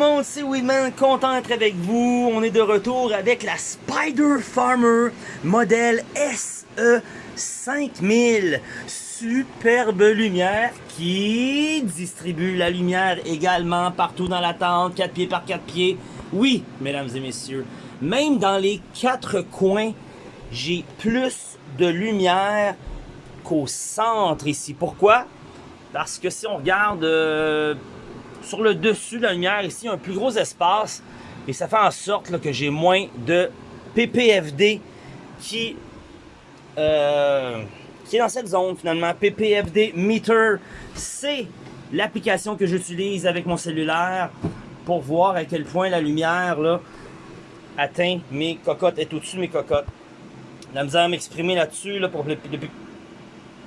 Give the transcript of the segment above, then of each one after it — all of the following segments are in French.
monde, c'est Weedman, content d'être avec vous. On est de retour avec la Spider Farmer modèle SE 5000. Superbe lumière qui distribue la lumière également partout dans la tente, 4 pieds par 4 pieds. Oui, mesdames et messieurs, même dans les quatre coins, j'ai plus de lumière qu'au centre ici. Pourquoi? Parce que si on regarde euh, sur le dessus de la lumière, ici, un plus gros espace. Et ça fait en sorte que j'ai moins de PPFD qui, euh, qui est dans cette zone finalement. PPFD Meter, c'est l'application que j'utilise avec mon cellulaire pour voir à quel point la lumière atteint mes cocottes, est au-dessus de mes cocottes. La misère à m'exprimer là-dessus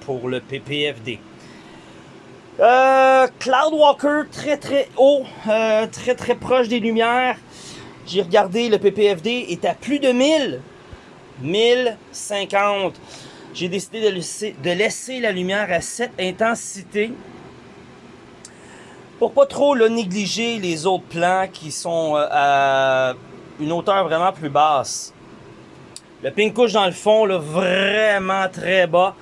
pour le PPFD. Euh, Cloudwalker, très très haut, euh, très très proche des lumières. J'ai regardé, le PPFD est à plus de 1000. 1050. J'ai décidé de laisser, la lumière à cette intensité pour pas trop le négliger les autres plans qui sont euh, à une hauteur vraiment plus basse. Le pink dans le fond, là, vraiment très bas.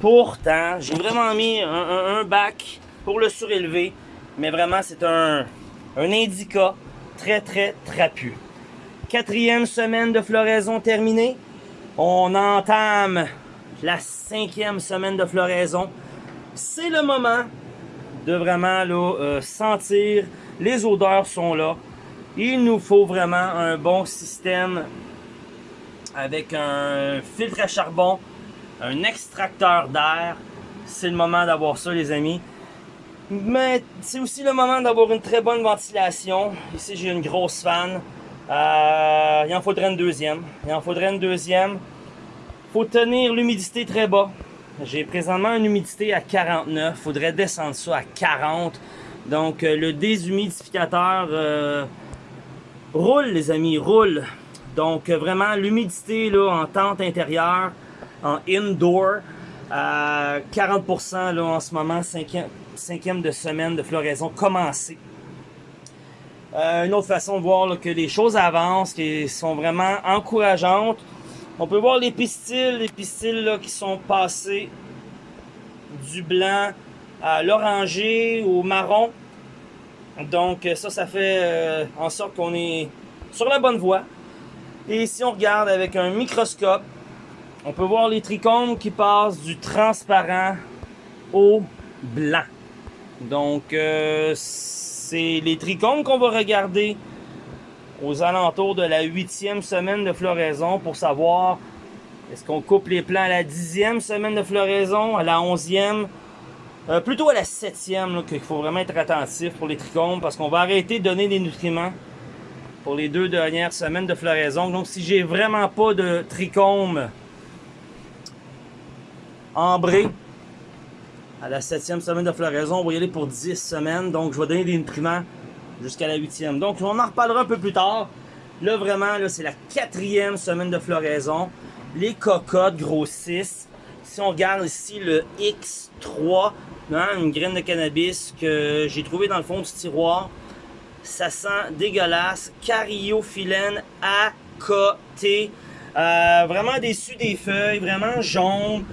Pourtant, j'ai vraiment mis un, bac pour le surélever. Mais vraiment, c'est un, un indica très, très trapu. Quatrième semaine de floraison terminée. On entame la cinquième semaine de floraison. C'est le moment de vraiment là, euh, sentir. Les odeurs sont là. Il nous faut vraiment un bon système avec un filtre à charbon, un extracteur d'air. C'est le moment d'avoir ça, les amis. Mais c'est aussi le moment d'avoir une très bonne ventilation. Ici, j'ai une grosse fan. Euh, il en faudrait une deuxième. Il en faudrait une deuxième. faut tenir l'humidité très bas. J'ai présentement une humidité à 49. faudrait descendre ça à 40. Donc, euh, le déshumidificateur euh, roule, les amis, roule. Donc, vraiment, l'humidité en tente intérieure, en indoor, à 40% là, en ce moment, cinquième, de semaine de floraison commencée. Euh, une autre façon de voir que les choses avancent, qui sont vraiment encourageantes. On peut voir les pistils, les pistils qui sont passés du blanc à l'oranger, au marron. Donc ça, ça fait euh, en sorte qu'on est sur la bonne voie. Et si on regarde avec un microscope, on peut voir les trichomes qui passent du transparent au blanc. Donc, euh, c'est les trichomes qu'on va regarder aux alentours de la huitième semaine de floraison pour savoir est-ce qu'on coupe les plants à la dixième semaine de floraison, à la onzième, euh, plutôt à la septième, qu'il faut vraiment être attentif pour les trichomes parce qu'on va arrêter de donner des nutriments pour les deux dernières semaines de floraison. Donc, si j'ai vraiment pas de trichome ambré à la septième semaine de floraison, on va y aller pour 10 semaines. Donc, je vais donner des nutriments jusqu'à la huitième. Donc, on en reparlera un peu plus tard. Là, vraiment, c'est la quatrième semaine de floraison. Les cocottes grossissent. Si on regarde ici le X3, hein, une graine de cannabis que j'ai trouvé dans le fond du tiroir, ça sent dégueulasse. Cariophyllène à côté. Euh, vraiment déçu des feuilles, vraiment jaune.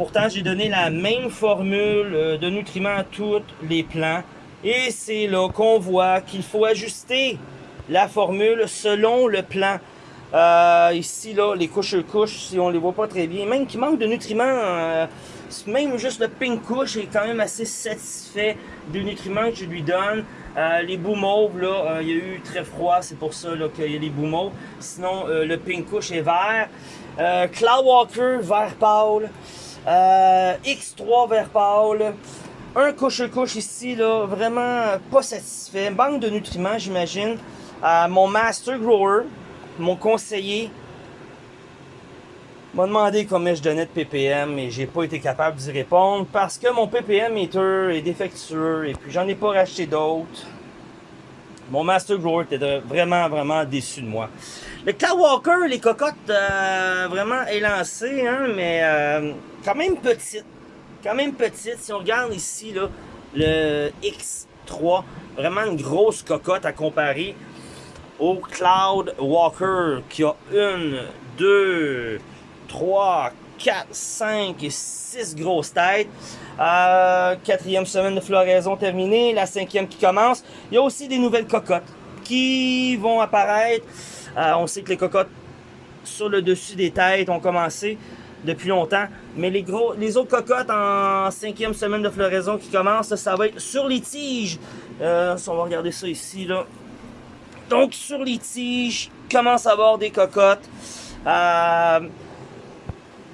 Pourtant, j'ai donné la même formule euh, de nutriments à tous les plants. Et c'est là qu'on voit qu'il faut ajuster la formule selon le plan. Euh, ici, là, les couches-couches, si on les voit pas très bien, même qu'il manque de nutriments, euh, même juste le pink couche est quand même assez satisfait des nutriments que je lui donne. Les bouts mauves, là, il y a eu très froid, c'est pour ça qu'il y a les bouts mauves. Sinon, le pink couche est vert. Cloudwalker, vert pâle. X3, vert pâle. Un couche-couche ici, là, vraiment pas satisfait. Manque de nutriments, j'imagine. mon Master Grower, mon conseiller, m'a demandé combien je donnais de ppm et j'ai pas été capable d'y répondre parce que mon ppm meter est défectueux et puis j'en ai pas racheté d'autres. Mon Master Grower était vraiment, vraiment déçu de moi. Le Cloudwalker, les cocottes, euh, vraiment élancées, hein, mais euh, quand même petite. Quand même petite. Si on regarde ici, le 3. Vraiment une grosse cocotte à comparer au Cloud Walker qui a une, deux, trois, quatre, cinq et six grosses têtes. Euh, quatrième semaine de floraison terminée, la cinquième qui commence. Il y a aussi des nouvelles cocottes qui vont apparaître. Euh, on sait que les cocottes sur le dessus des têtes ont commencé depuis longtemps. Mais les, gros, les autres cocottes en cinquième semaine de floraison qui commence, ça va être sur les tiges. Euh, on va regarder ça ici. là. Donc sur les tiges, commence à avoir des cocottes. Euh,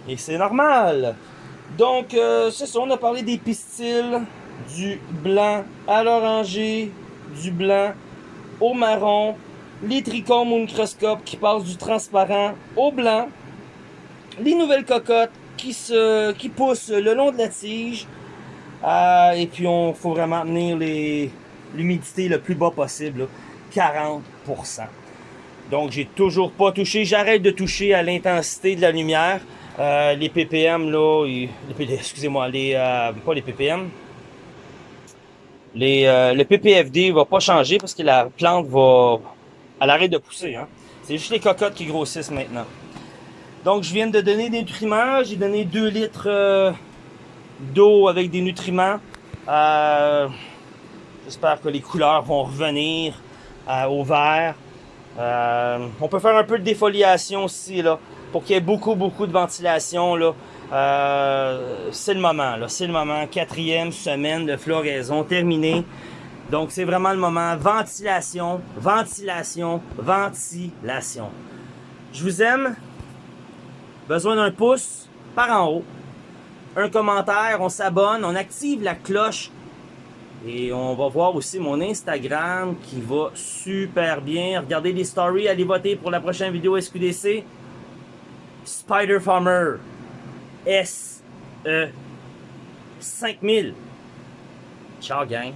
et c'est normal. Donc euh, c'est ça, on a parlé des pistils, du blanc à l'oranger, du blanc au marron, les trichomes au microscope qui passent du transparent au blanc, les nouvelles cocottes qui, se, qui poussent le long de la tige. Euh, et puis, on faut vraiment tenir l'humidité le plus bas possible, 40%. Donc, j'ai toujours pas touché. J'arrête de toucher à l'intensité de la lumière. Euh, les ppm, là, excusez-moi, les, euh, pas les ppm. Les, le ppfd va pas changer parce que la plante va, elle arrête de pousser. Hein. C'est juste les cocottes qui grossissent maintenant. Donc, je viens de donner des nutriments. J'ai donné 2 litres euh, d'eau avec des nutriments. Euh, j'espère que les couleurs vont revenir euh, au vert. on peut faire un peu de défoliation aussi, là, pour qu'il y ait beaucoup, beaucoup de ventilation. Là. c'est le moment, là. C'est le moment. Quatrième semaine de floraison terminée. Donc, c'est vraiment le moment. Ventilation, ventilation, ventilation. Je vous aime. Besoin d'un pouce par en haut. Un commentaire, on s'abonne, on active la cloche. Et on va voir aussi mon Instagram qui va super bien. Regardez les stories, allez voter pour la prochaine vidéo SQDC. Spider Farmer. S-E 5000. Ciao gang.